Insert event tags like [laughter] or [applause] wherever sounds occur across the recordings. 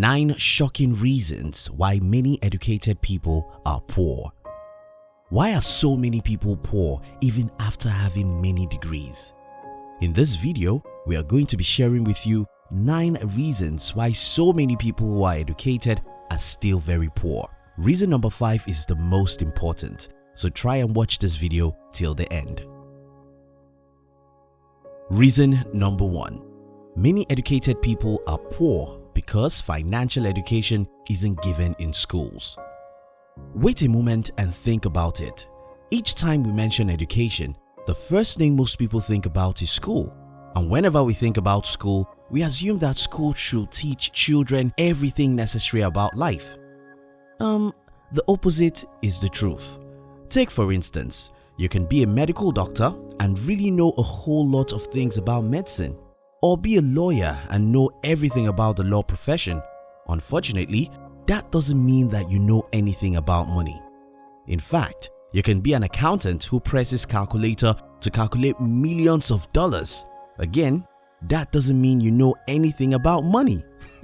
9 shocking reasons why many educated people are poor. Why are so many people poor even after having many degrees? In this video, we are going to be sharing with you 9 reasons why so many people who are educated are still very poor. Reason number 5 is the most important, so try and watch this video till the end. Reason number 1 Many educated people are poor because financial education isn't given in schools. Wait a moment and think about it. Each time we mention education, the first thing most people think about is school. And whenever we think about school, we assume that school should teach children everything necessary about life. Um, the opposite is the truth. Take for instance, you can be a medical doctor and really know a whole lot of things about medicine or be a lawyer and know everything about the law profession. Unfortunately, that doesn't mean that you know anything about money. In fact, you can be an accountant who presses calculator to calculate millions of dollars. Again, that doesn't mean you know anything about money. [laughs]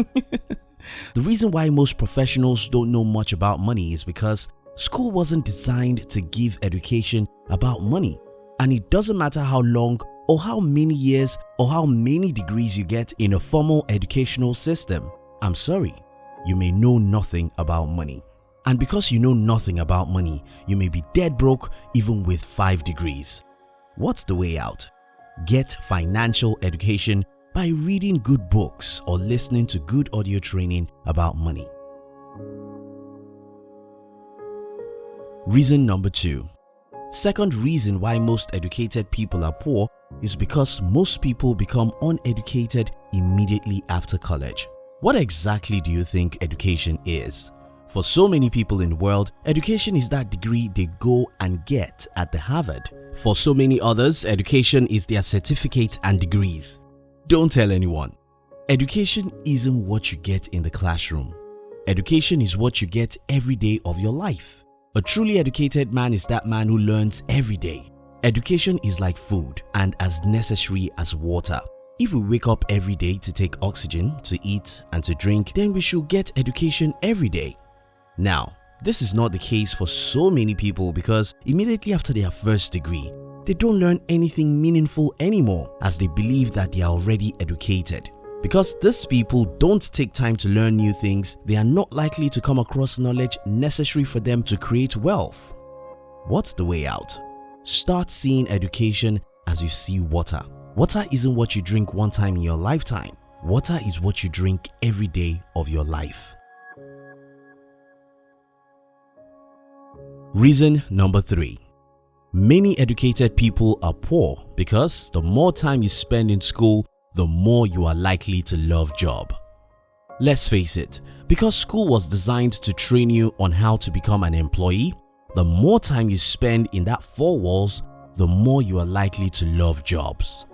the reason why most professionals don't know much about money is because school wasn't designed to give education about money and it doesn't matter how long or how many years or how many degrees you get in a formal educational system. I'm sorry, you may know nothing about money. And because you know nothing about money, you may be dead broke even with 5 degrees. What's the way out? Get financial education by reading good books or listening to good audio training about money. Reason number 2 Second reason why most educated people are poor is because most people become uneducated immediately after college. What exactly do you think education is? For so many people in the world, education is that degree they go and get at the Harvard. For so many others, education is their certificate and degrees. Don't tell anyone. Education isn't what you get in the classroom. Education is what you get every day of your life. A truly educated man is that man who learns every day. Education is like food and as necessary as water. If we wake up every day to take oxygen, to eat and to drink, then we should get education every day. Now, this is not the case for so many people because immediately after their first degree, they don't learn anything meaningful anymore as they believe that they are already educated. Because these people don't take time to learn new things, they are not likely to come across knowledge necessary for them to create wealth. What's the way out? Start seeing education as you see water. Water isn't what you drink one time in your lifetime. Water is what you drink every day of your life. Reason number 3 Many educated people are poor because the more time you spend in school, the more you are likely to love job. Let's face it, because school was designed to train you on how to become an employee, the more time you spend in that four walls, the more you are likely to love jobs.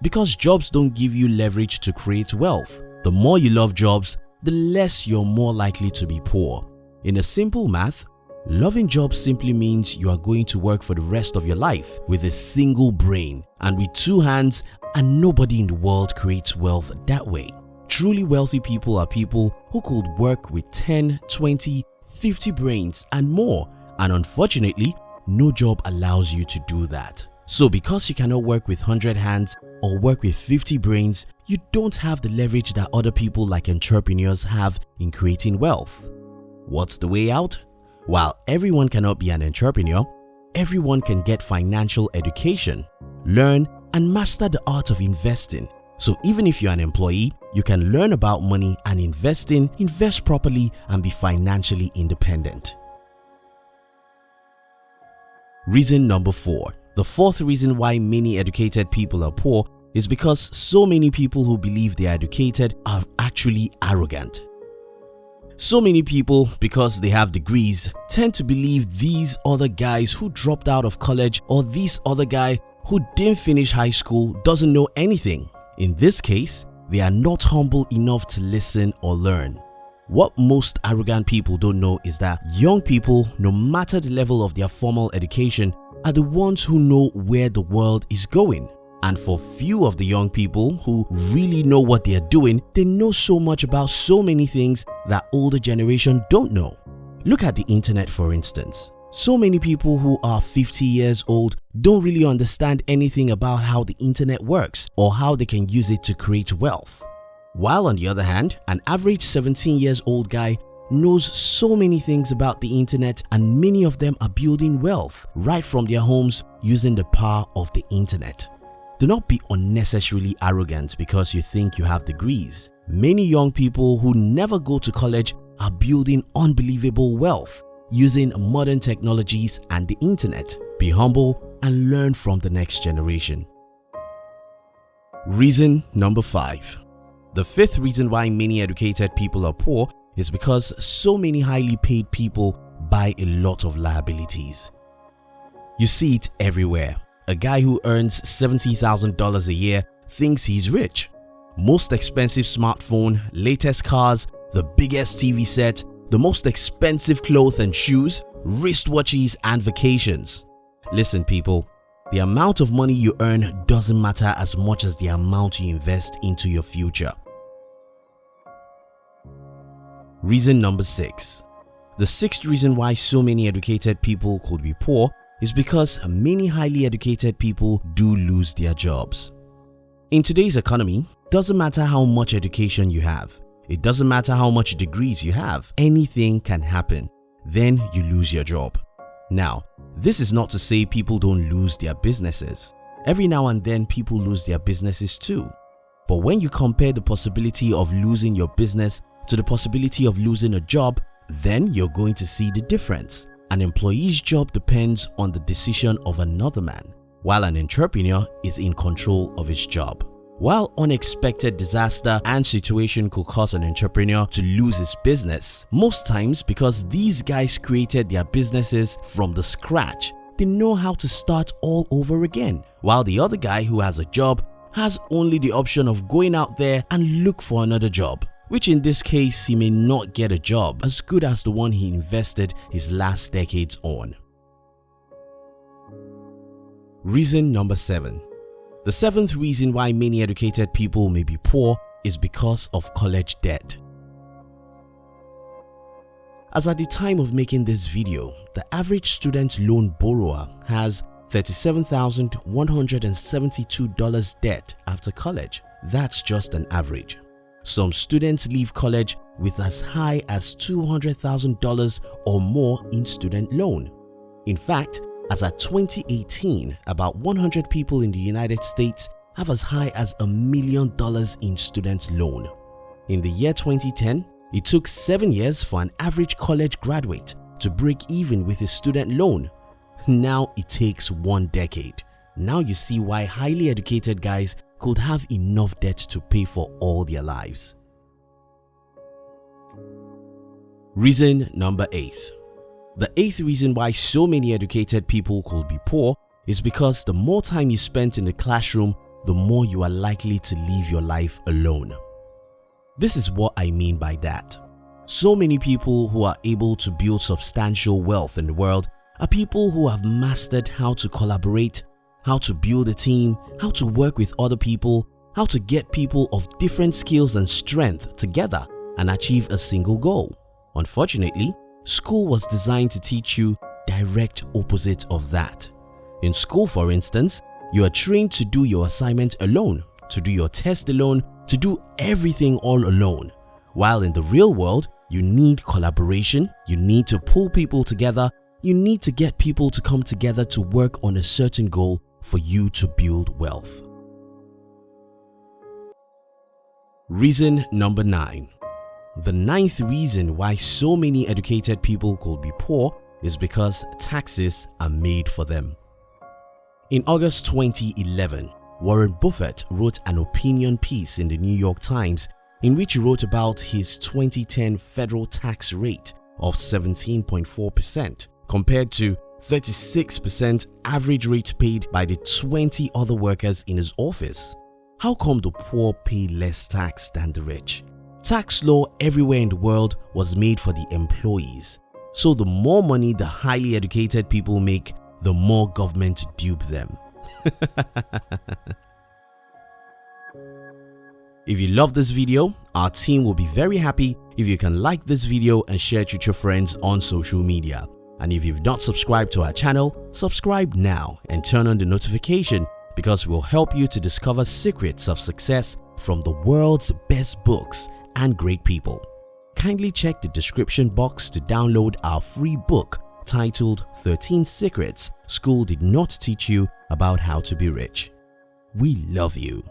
Because jobs don't give you leverage to create wealth, the more you love jobs, the less you're more likely to be poor. In a simple math, loving jobs simply means you are going to work for the rest of your life with a single brain and with two hands and nobody in the world creates wealth that way. Truly wealthy people are people who could work with 10, 20, 50 brains and more and unfortunately, no job allows you to do that. So because you cannot work with 100 hands or work with 50 brains, you don't have the leverage that other people like entrepreneurs have in creating wealth. What's the way out? While everyone cannot be an entrepreneur, everyone can get financial education, learn and master the art of investing. So even if you're an employee, you can learn about money and investing, invest properly and be financially independent. Reason number 4 The fourth reason why many educated people are poor is because so many people who believe they are educated are actually arrogant. So many people, because they have degrees, tend to believe these other guys who dropped out of college or this other guy who didn't finish high school doesn't know anything. In this case, they are not humble enough to listen or learn. What most arrogant people don't know is that young people, no matter the level of their formal education, are the ones who know where the world is going. And for few of the young people who really know what they are doing, they know so much about so many things that older generation don't know. Look at the internet for instance. So many people who are 50 years old don't really understand anything about how the internet works or how they can use it to create wealth. While on the other hand, an average 17 years old guy knows so many things about the internet and many of them are building wealth right from their homes using the power of the internet. Do not be unnecessarily arrogant because you think you have degrees. Many young people who never go to college are building unbelievable wealth using modern technologies and the internet. Be humble and learn from the next generation. Reason number 5 The fifth reason why many educated people are poor is because so many highly paid people buy a lot of liabilities. You see it everywhere. A guy who earns $70,000 a year thinks he's rich. Most expensive smartphone, latest cars, the biggest TV set, the most expensive clothes and shoes, wristwatches and vacations. Listen people, the amount of money you earn doesn't matter as much as the amount you invest into your future. Reason number 6 The sixth reason why so many educated people could be poor is because many highly educated people do lose their jobs. In today's economy, doesn't matter how much education you have, it doesn't matter how much degrees you have, anything can happen. Then you lose your job. Now, this is not to say people don't lose their businesses. Every now and then people lose their businesses too. But when you compare the possibility of losing your business to the possibility of losing a job, then you're going to see the difference. An employee's job depends on the decision of another man, while an entrepreneur is in control of his job. While unexpected disaster and situation could cause an entrepreneur to lose his business, most times because these guys created their businesses from the scratch, they know how to start all over again. While the other guy who has a job has only the option of going out there and look for another job, which in this case he may not get a job as good as the one he invested his last decades on. Reason number 7 the seventh reason why many educated people may be poor is because of college debt. As at the time of making this video, the average student loan borrower has $37,172 debt after college. That's just an average. Some students leave college with as high as $200,000 or more in student loan. In fact, as at 2018, about 100 people in the United States have as high as a million dollars in student loan. In the year 2010, it took 7 years for an average college graduate to break even with his student loan. Now it takes one decade. Now you see why highly educated guys could have enough debt to pay for all their lives. Reason number 8 the eighth reason why so many educated people could be poor is because the more time you spend in the classroom, the more you are likely to live your life alone. This is what I mean by that. So many people who are able to build substantial wealth in the world are people who have mastered how to collaborate, how to build a team, how to work with other people, how to get people of different skills and strength together and achieve a single goal. Unfortunately, School was designed to teach you direct opposite of that. In school for instance, you are trained to do your assignment alone, to do your test alone, to do everything all alone. While in the real world, you need collaboration, you need to pull people together, you need to get people to come together to work on a certain goal for you to build wealth. Reason number 9 the ninth reason why so many educated people could be poor is because taxes are made for them. In August 2011, Warren Buffett wrote an opinion piece in the New York Times in which he wrote about his 2010 federal tax rate of 17.4% compared to 36% average rate paid by the 20 other workers in his office. How come the poor pay less tax than the rich? Tax law everywhere in the world was made for the employees. So the more money the highly educated people make, the more government dupe them. [laughs] If you love this video, our team will be very happy if you can like this video and share it with your friends on social media. And if you've not subscribed to our channel, subscribe now and turn on the notification because we'll help you to discover secrets of success from the world's best books and great people. Kindly check the description box to download our free book titled 13 Secrets School Did Not Teach You About How to Be Rich. We love you.